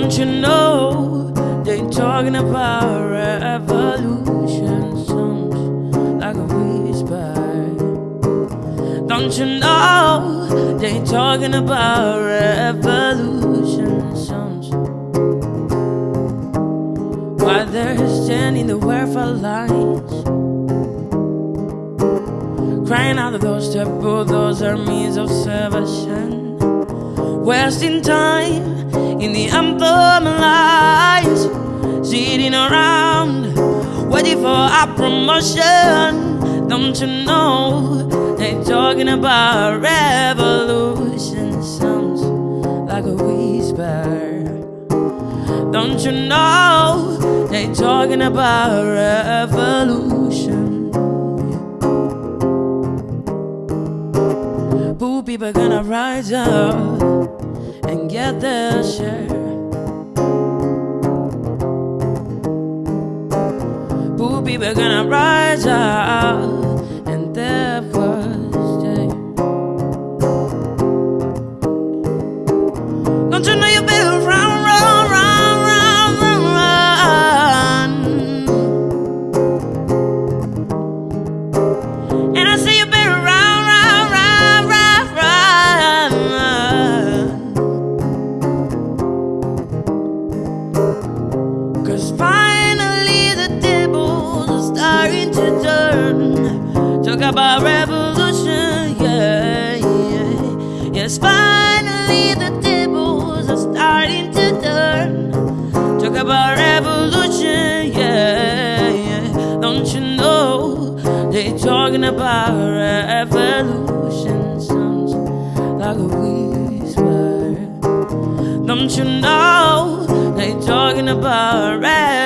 Don't you know they're talking about revolution sounds like a whisper? Don't you know they're talking about revolution sounds? While they're standing the for lines, crying out of those temple, those armies of salvation, wasting time in the anthem lines, sitting around waiting for our promotion. Don't you know they're talking about revolution sounds like a whisper? Don't you know they're talking about revolution? Poor people gonna rise up get their share. Poor people gonna rise up. About revolution, yeah, yeah. Yes, finally the tables are starting to turn. Talk about revolution, yeah, yeah. Don't you know they're talking about revolution? Sounds like a whisper. Don't you know they're talking about revolution?